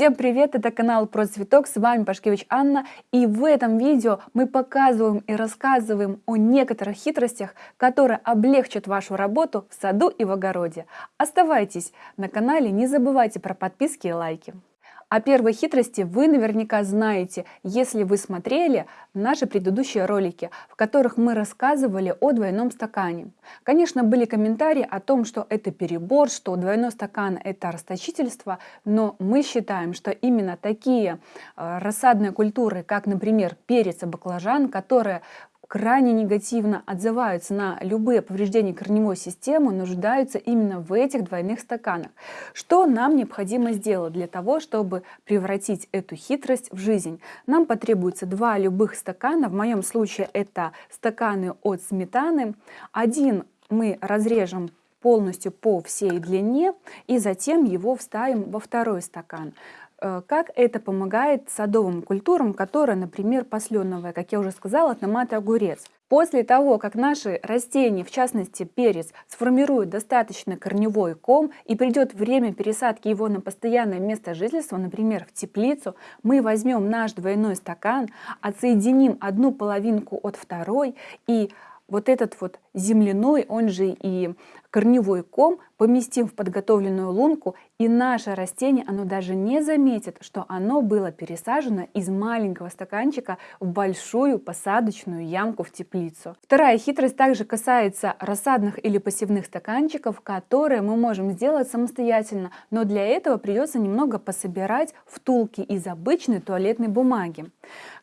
Всем привет, это канал Про Цветок, с вами Пашкевич Анна, и в этом видео мы показываем и рассказываем о некоторых хитростях, которые облегчат вашу работу в саду и в огороде. Оставайтесь на канале, не забывайте про подписки и лайки. О первой хитрости вы наверняка знаете, если вы смотрели наши предыдущие ролики, в которых мы рассказывали о двойном стакане. Конечно, были комментарии о том, что это перебор, что двойной стакан это расточительство, но мы считаем, что именно такие э, рассадные культуры, как, например, перец и баклажан, которые крайне негативно отзываются на любые повреждения корневой системы, нуждаются именно в этих двойных стаканах. Что нам необходимо сделать для того, чтобы превратить эту хитрость в жизнь? Нам потребуется два любых стакана, в моем случае это стаканы от сметаны. Один мы разрежем полностью по всей длине и затем его вставим во второй стакан. Э, как это помогает садовым культурам, которые, например, посленовая, как я уже сказала, томат и огурец. После того, как наши растения, в частности перец, сформируют достаточно корневой ком и придет время пересадки его на постоянное место жительства, например, в теплицу, мы возьмем наш двойной стакан, отсоединим одну половинку от второй и вот этот вот земляной, он же и корневой ком, поместим в подготовленную лунку, и наше растение, оно даже не заметит, что оно было пересажено из маленького стаканчика в большую посадочную ямку в теплицу. Вторая хитрость также касается рассадных или пассивных стаканчиков, которые мы можем сделать самостоятельно, но для этого придется немного пособирать втулки из обычной туалетной бумаги.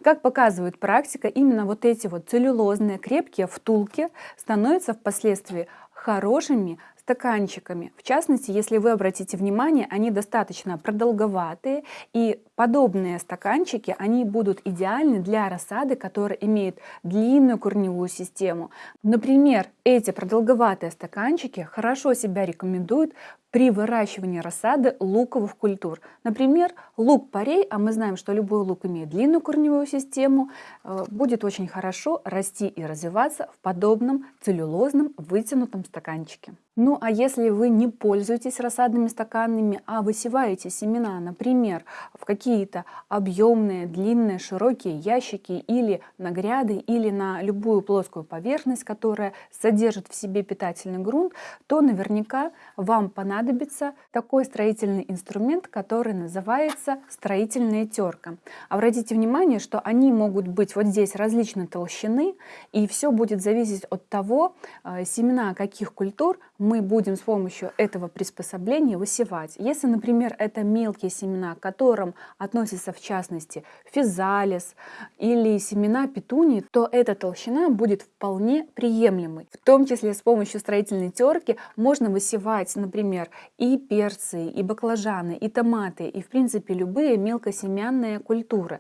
Как показывает практика, именно вот эти вот целлюлозные крепкие втулки становятся впоследствии хорошими стаканчиками. В частности, если вы обратите внимание, они достаточно продолговатые, и подобные стаканчики, они будут идеальны для рассады, которая имеет длинную корневую систему. Например, эти продолговатые стаканчики хорошо себя рекомендуют при выращивании рассады луковых культур. Например, лук-порей, а мы знаем, что любой лук имеет длинную корневую систему, э, будет очень хорошо расти и развиваться в подобном целлюлозном вытянутом стаканчике. Ну а если вы не пользуетесь рассадными стаканами, а высеваете семена, например, в какие-то объемные, длинные, широкие ящики или на гряды, или на любую плоскую поверхность, которая содержит в себе питательный грунт, то наверняка вам понадобится такой строительный инструмент, который называется строительная терка. Обратите внимание, что они могут быть вот здесь различной толщины, и все будет зависеть от того, э, семена каких культур мы будем с помощью этого приспособления высевать. Если, например, это мелкие семена, к которым относятся в частности физалис или семена петунии, то эта толщина будет вполне приемлемой. В том числе с помощью строительной терки можно высевать, например, и перцы, и баклажаны, и томаты, и в принципе любые мелкосемянные культуры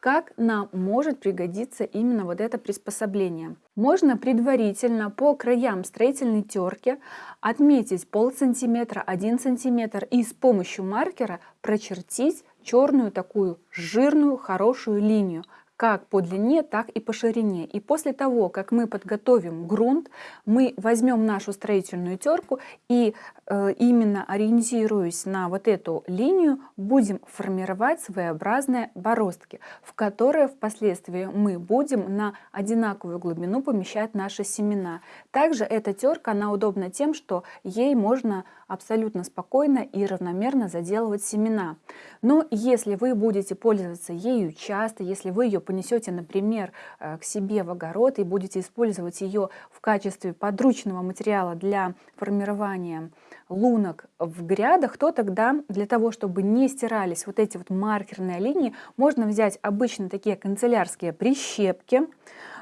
как нам может пригодиться именно вот это приспособление. Можно предварительно по краям строительной терки отметить пол сантиметра, один сантиметр и с помощью маркера прочертить черную такую жирную хорошую линию как по длине, так и по ширине. И после того, как мы подготовим грунт, мы возьмем нашу строительную терку и э, именно ориентируясь на вот эту линию, будем формировать своеобразные бороздки, в которые впоследствии мы будем на одинаковую глубину помещать наши семена. Также эта терка, она удобна тем, что ей можно абсолютно спокойно и равномерно заделывать семена. Но если вы будете пользоваться ею часто, если вы ее понесете, например, э, к себе в огород и будете использовать ее в качестве подручного материала для формирования лунок в грядах, то тогда для того, чтобы не стирались вот эти вот маркерные линии, можно взять обычно такие канцелярские прищепки,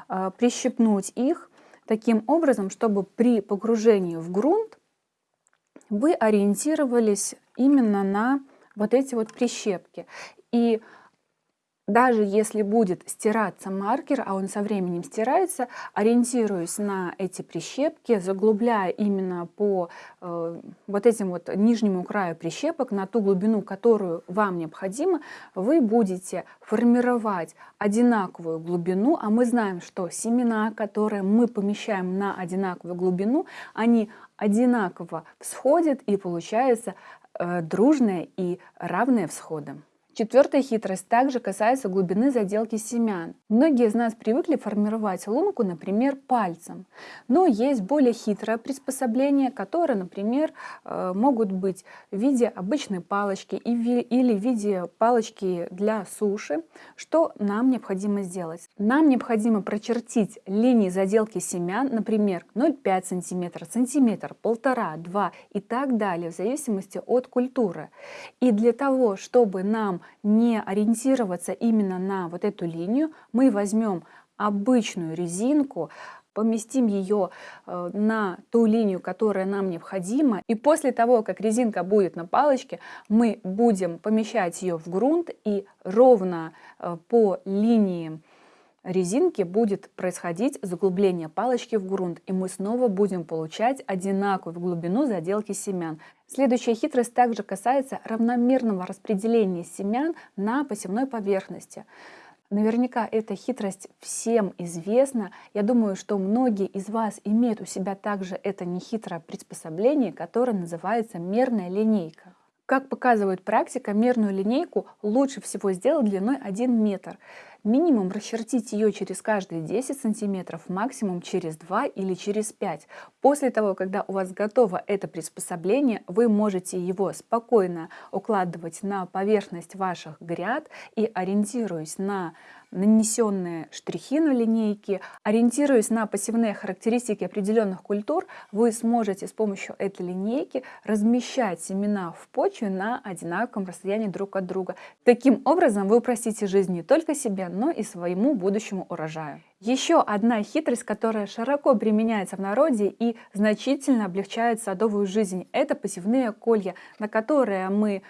э, прищепнуть их таким образом, чтобы при погружении в грунт вы ориентировались именно на вот эти вот прищепки. И даже если будет стираться маркер, а он со временем стирается, ориентируясь на эти прищепки, заглубляя именно по э, вот этим вот нижнему краю прищепок, на ту глубину, которую вам необходимо, вы будете формировать одинаковую глубину, а мы знаем, что семена, которые мы помещаем на одинаковую глубину, они одинаково всходят и получается э, дружные и равные всходы. Четвертая хитрость также касается глубины заделки семян. Многие из нас привыкли формировать лунку, например, пальцем. Но есть более хитрое приспособление, которое, например, э, могут быть в виде обычной палочки или в виде палочки для суши. Что нам необходимо сделать? Нам необходимо прочертить линии заделки семян, например, 0,5 см, сантиметр, полтора, 2 и так далее, в зависимости от культуры. И для того, чтобы нам не ориентироваться именно на вот эту линию, мы возьмем обычную резинку, поместим ее э, на ту линию, которая нам необходима. И после того, как резинка будет на палочке, мы будем помещать ее в грунт и ровно э, по линии резинки будет происходить заглубление палочки в грунт, и мы снова будем получать одинаковую глубину заделки семян. Следующая хитрость также касается равномерного распределения семян на посевной поверхности. Наверняка эта хитрость всем известна. Я думаю, что многие из вас имеют у себя также это нехитрое приспособление, которое называется мерная линейка. Как показывает практика, мерную линейку лучше всего сделать длиной 1 метр. Минимум расчертить ее через каждые 10 сантиметров, максимум через 2 или через 5. После того, когда у вас готово это приспособление, вы можете его спокойно укладывать на поверхность ваших гряд и ориентируясь на нанесенные штрихи на линейке, ориентируясь на посевные характеристики определенных культур, вы сможете с помощью этой линейки размещать семена в почве на одинаковом расстоянии друг от друга. Таким образом вы упростите жизнь не только себе, но и своему будущему урожаю. Еще одна хитрость, которая широко применяется в народе и значительно облегчает садовую жизнь, это посевные колья, на которые мы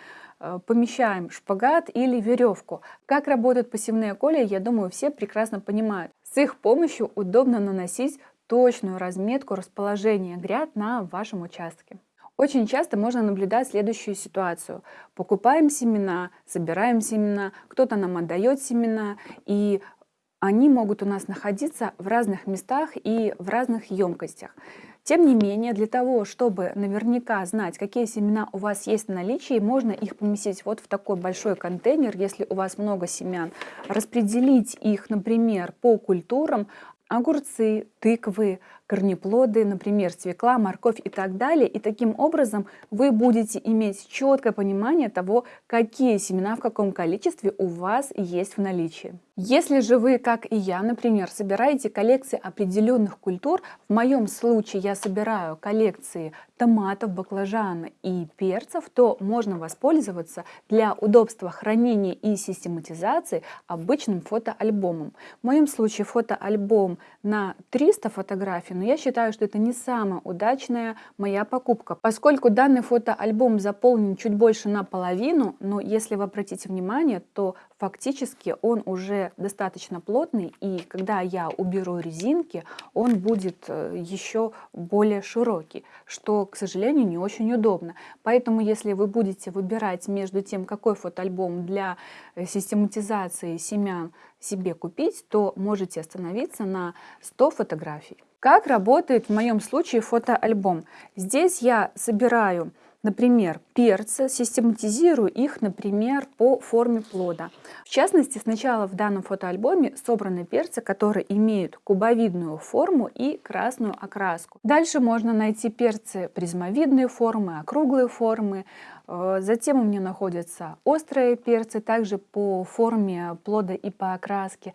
помещаем шпагат или веревку. Как работают посевные колеи, я думаю, все прекрасно понимают. С их помощью удобно наносить точную разметку расположения гряд на вашем участке. Очень часто можно наблюдать следующую ситуацию. Покупаем семена, собираем семена, кто-то нам отдает семена, и они могут у нас находиться в разных местах и в разных емкостях. Тем не менее, для того, чтобы наверняка знать, какие семена у вас есть в наличии, можно их поместить вот в такой большой контейнер, если у вас много семян, распределить их, например, по культурам, огурцы, тыквы, корнеплоды, например, свекла, морковь и так далее. И таким образом вы будете иметь четкое понимание того, какие семена в каком количестве у вас есть в наличии. Если же вы, как и я, например, собираете коллекции определенных культур, в моем случае я собираю коллекции томатов, баклажана и перцев, то можно воспользоваться для удобства хранения и систематизации обычным фотоальбомом. В моем случае фотоальбом на 300 фотографий, но я считаю, что это не самая удачная моя покупка, поскольку данный фотоальбом заполнен чуть больше наполовину, но если вы обратите внимание, то фактически он уже достаточно плотный, и когда я уберу резинки, он будет э, еще более широкий, что, к сожалению, не очень удобно. Поэтому, если вы будете выбирать между тем, какой фотоальбом для э, систематизации семян себе купить, то можете остановиться на 100 фотографий. Как работает в моем случае фотоальбом? Здесь я собираю Например, перцы, систематизирую их, например, по форме плода. В частности, сначала в данном фотоальбоме собраны перцы, которые имеют кубовидную форму и красную окраску. Дальше можно найти перцы призмовидные формы, округлые формы. Э, затем у меня находятся острые перцы, также по форме плода и по окраске.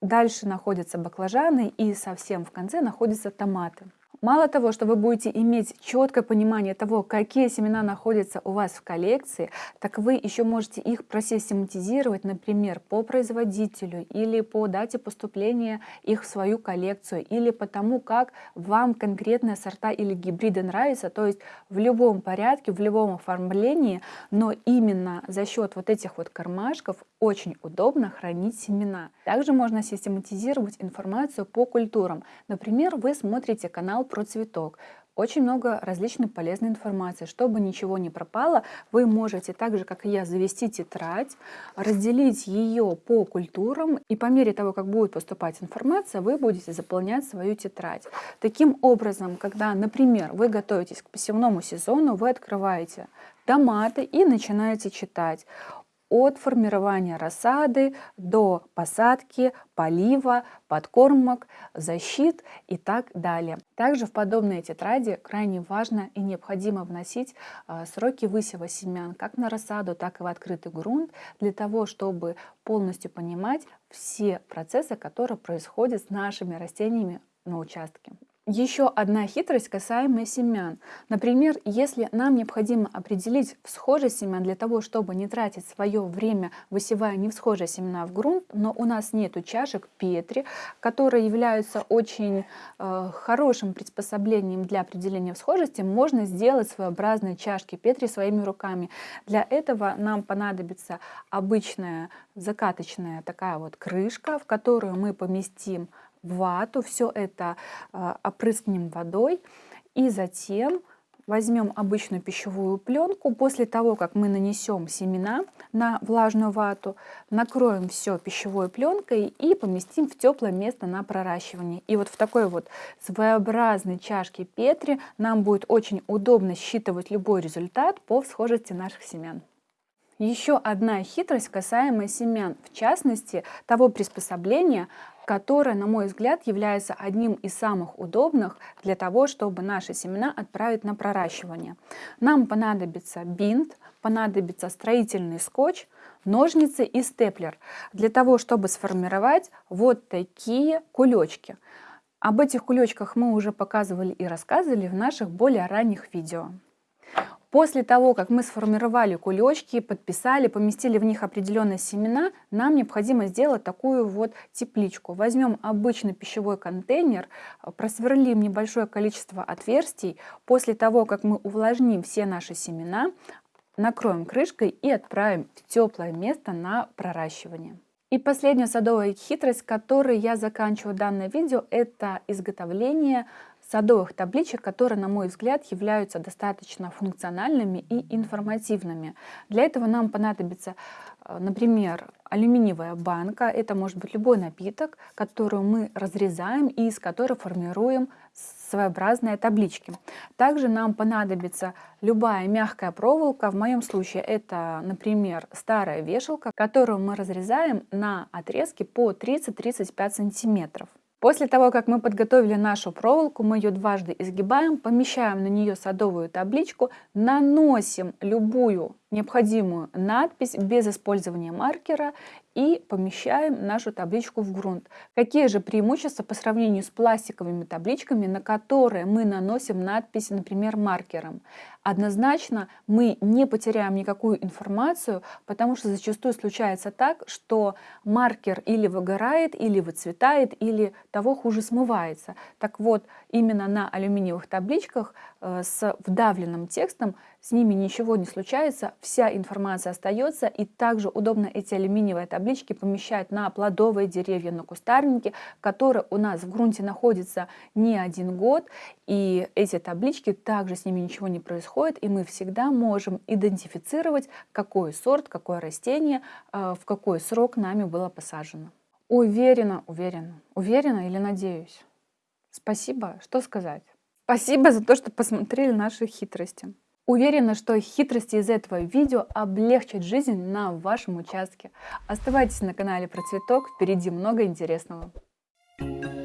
Дальше находятся баклажаны и совсем в конце находятся томаты. Мало того, что вы будете иметь четкое понимание того, какие семена находятся у вас в коллекции, так вы еще можете их просистематизировать, например, по производителю или по дате поступления их в свою коллекцию, или по тому, как вам конкретные сорта или гибриды нравятся, то есть в любом порядке, в любом оформлении, но именно за счет вот этих вот кармашков очень удобно хранить семена. Также можно систематизировать информацию по культурам. Например, вы смотрите канал про цветок. Очень много различной полезной информации. Чтобы ничего не пропало, вы можете так же, как и я, завести тетрадь, разделить ее по культурам, и по мере того, как будет поступать информация, вы будете заполнять свою тетрадь. Таким образом, когда, например, вы готовитесь к посевному сезону, вы открываете томаты и начинаете читать от формирования рассады до посадки, полива, подкормок, защит и так далее. Также в подобные тетради крайне важно и необходимо вносить а, сроки высева семян как на рассаду, так и в открытый грунт, для того, чтобы полностью понимать все процессы, которые происходят с нашими растениями на участке. Еще одна хитрость касаемая семян. Например, если нам необходимо определить всхожесть семян для того, чтобы не тратить свое время, высевая невсхожие семена в грунт, но у нас нет чашек Петри, которые являются очень э, хорошим приспособлением для определения всхожести, можно сделать своеобразные чашки Петри своими руками. Для этого нам понадобится обычная закаточная такая вот крышка, в которую мы поместим вату, все это э, опрыскнем водой и затем возьмем обычную пищевую пленку. После того, как мы нанесем семена на влажную вату, накроем все пищевой пленкой и поместим в теплое место на проращивание. И вот в такой вот своеобразной чашке Петри нам будет очень удобно считывать любой результат по схожести наших семян. Еще одна хитрость касаемая семян, в частности того приспособления, которое, на мой взгляд, является одним из самых удобных для того, чтобы наши семена отправить на проращивание. Нам понадобится бинт, понадобится строительный скотч, ножницы и степлер для того, чтобы сформировать вот такие кулечки. Об этих кулечках мы уже показывали и рассказывали в наших более ранних видео. После того, как мы сформировали кулечки, подписали, поместили в них определенные семена, нам необходимо сделать такую вот тепличку. Возьмем обычный пищевой контейнер, просверлим небольшое количество отверстий. После того, как мы увлажним все наши семена, накроем крышкой и отправим в теплое место на проращивание. И последняя садовая хитрость, которой я заканчиваю данное видео, это изготовление садовых табличек, которые, на мой взгляд, являются достаточно функциональными и информативными. Для этого нам понадобится, э, например, алюминиевая банка. Это может быть любой напиток, который мы разрезаем и из которого формируем своеобразные таблички. Также нам понадобится любая мягкая проволока. В моем случае это, например, старая вешалка, которую мы разрезаем на отрезки по 30-35 сантиметров. После того, как мы подготовили нашу проволоку, мы ее дважды изгибаем, помещаем на нее садовую табличку, наносим любую необходимую надпись без использования маркера и помещаем нашу табличку в грунт. Какие же преимущества по сравнению с пластиковыми табличками, на которые мы наносим надпись, например, маркером? Однозначно мы не потеряем никакую информацию, потому что зачастую случается так, что маркер или выгорает, или выцветает, или того хуже смывается. Так вот, именно на алюминиевых табличках э, с вдавленным текстом с ними ничего не случается, вся информация остается, и также удобно эти алюминиевые таблички помещать на плодовые деревья, на кустарники, которые у нас в грунте находятся не один год, и эти таблички также с ними ничего не происходит, и мы всегда можем идентифицировать, какой сорт, какое растение, э, в какой срок нами было посажено. Уверена, уверена, уверена или надеюсь. Спасибо, что сказать. Спасибо за то, что посмотрели наши хитрости. Уверена, что хитрости из этого видео облегчат жизнь на вашем участке. Оставайтесь на канале Процветок, впереди много интересного. Thank you.